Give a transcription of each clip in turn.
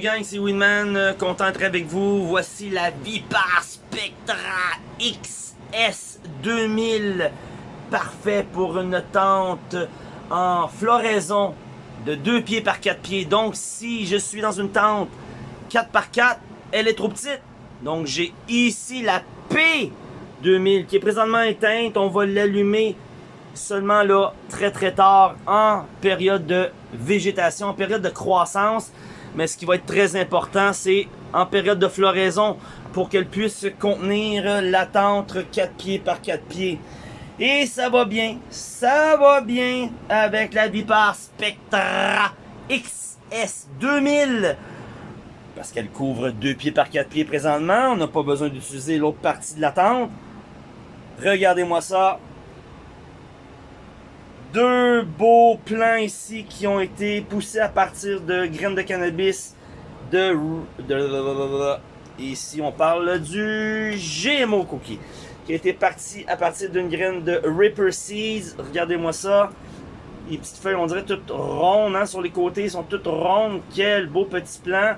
gang, c'est Winman, euh, content d'être avec vous. Voici la Vipar Spectra XS 2000. Parfait pour une tente en floraison de 2 pieds par 4 pieds. Donc si je suis dans une tente 4 par 4, elle est trop petite. Donc j'ai ici la P2000 qui est présentement éteinte. On va l'allumer seulement là très très tard en période de végétation, en période de croissance. Mais ce qui va être très important, c'est en période de floraison pour qu'elle puisse contenir la tente 4 pieds par 4 pieds. Et ça va bien, ça va bien avec la Vipar Spectra XS 2000 parce qu'elle couvre 2 pieds par 4 pieds présentement. On n'a pas besoin d'utiliser l'autre partie de la tente. Regardez-moi ça deux beaux plants ici qui ont été poussés à partir de graines de cannabis de, ici on parle du GMO cookie qui a été parti à partir d'une graine de Ripper Seeds. Regardez-moi ça. Les petites feuilles on dirait toutes rondes hein, sur les côtés sont toutes rondes. Quel beau petit plant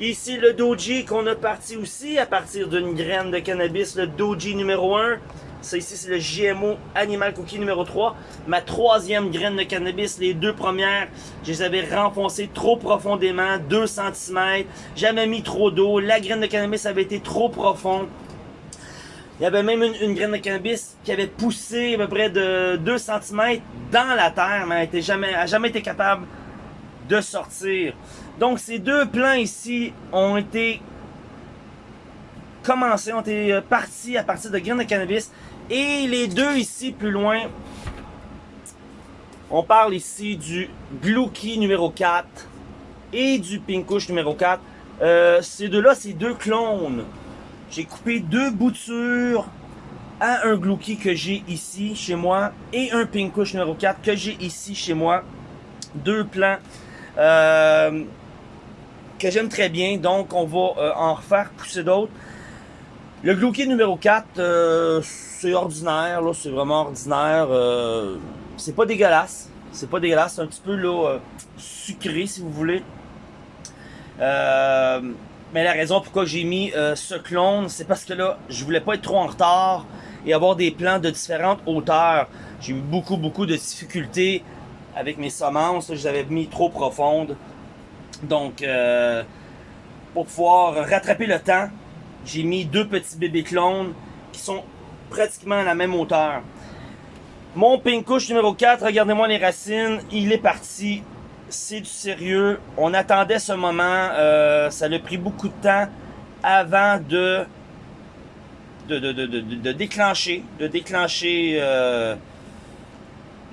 ici le Doji qu'on a parti aussi à partir d'une graine de cannabis le Doji numéro 1 ça ici, c'est le GMO Animal Cookie numéro 3. Ma troisième graine de cannabis, les deux premières, je les avais renfoncées trop profondément, 2 cm. J'avais mis trop d'eau. La graine de cannabis avait été trop profonde. Il y avait même une, graine de cannabis qui avait poussé à peu près de 2 cm dans la terre, mais elle n'a jamais, jamais été capable de sortir. Donc ces deux plants ici ont été commencés, ont été partis à partir de graines de cannabis et les deux ici, plus loin, on parle ici du Glouki numéro 4 et du Pinkush numéro 4. Euh, ces deux-là, c'est deux clones. J'ai coupé deux boutures à un Glouki que j'ai ici chez moi et un Pinkush numéro 4 que j'ai ici chez moi. Deux plants euh, que j'aime très bien, donc on va euh, en refaire pousser d'autres. Le Glouki numéro 4, c'est ordinaire, là, c'est vraiment ordinaire. Euh, c'est pas dégueulasse. C'est pas dégueulasse, c'est un petit peu là, euh, sucré si vous voulez. Euh, mais la raison pourquoi j'ai mis ce clone, c'est parce que là, je voulais pas être trop en retard et avoir des plants de différentes hauteurs. J'ai eu beaucoup, beaucoup de difficultés avec mes semences. je les avais mis trop profondes. Donc, pour pouvoir rattraper le temps, j'ai mis deux petits bébés clones qui sont pratiquement à la même hauteur. Mon Pinkush numéro 4, regardez-moi les racines, il est parti. C'est du sérieux. On attendait ce moment. Euh, ça a pris beaucoup de temps avant de de, de, de, de déclencher, de déclencher, euh,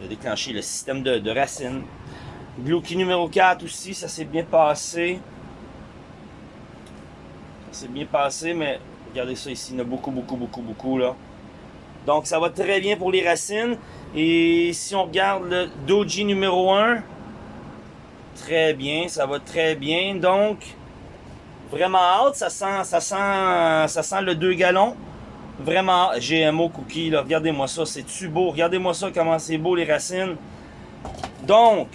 de déclencher le système de, racines. Glouki numéro 4 aussi, ça s'est bien passé. Ça s'est bien passé, mais regardez ça ici, il y en a beaucoup, beaucoup, beaucoup, beaucoup là. Donc ça va très bien pour les racines. Et si on regarde le Doji numéro 1, très bien, ça va très bien. Donc, vraiment hâte, ça sent, ça sent, ça sent le 2 gallons. Vraiment, GMO cookie, regardez-moi ça, c'est-tu beau? Regardez-moi ça, comment c'est beau les racines. Donc,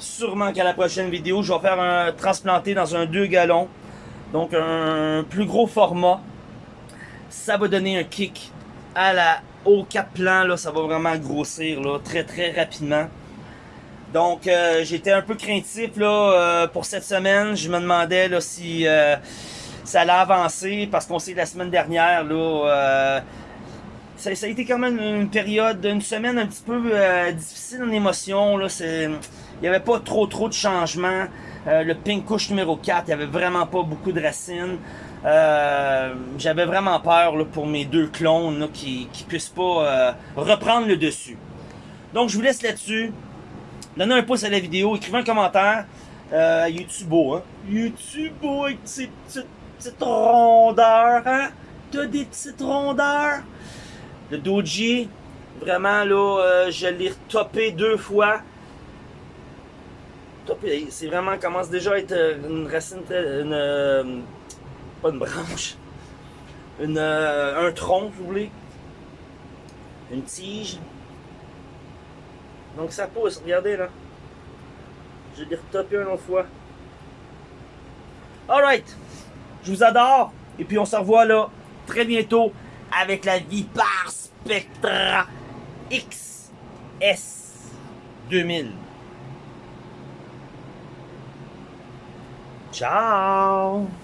sûrement qu'à la prochaine vidéo, je vais faire un transplanté dans un 2 gallons. Donc, un plus gros format. Ça va donner un kick à la, au cap plan, là, ça va vraiment grossir très très rapidement. Donc euh, j'étais un peu craintif là, euh, pour cette semaine. Je me demandais là, si euh, ça allait avancer parce qu'on sait que la semaine dernière, là, ça, a été quand même une période, une semaine un petit peu difficile en émotion. Là, il n'y avait pas trop trop de changements. Le pink couche numéro 4, il n'y avait vraiment pas beaucoup de racines. Euh, j'avais vraiment peur pour mes deux clones qui, qui puissent pas euh, reprendre le dessus. Donc je vous laisse là-dessus. Donnez un pouce à la vidéo, écrivez un commentaire. Euh, YouTube hein? YouTube avec ses petites, petites rondeurs, hein? T'as des petites rondeurs? Le Doji, vraiment là, euh, je l'ai retopé deux fois. C'est vraiment, commence déjà à être une racine, une, pas une branche, une, euh, un tronc, vous voulez, une tige. Donc ça pousse, regardez là. Je l'ai retopé une autre fois. Alright. Je vous adore. Et puis on se revoit là très bientôt avec la Vipar Spectra XS 2000. Tchau!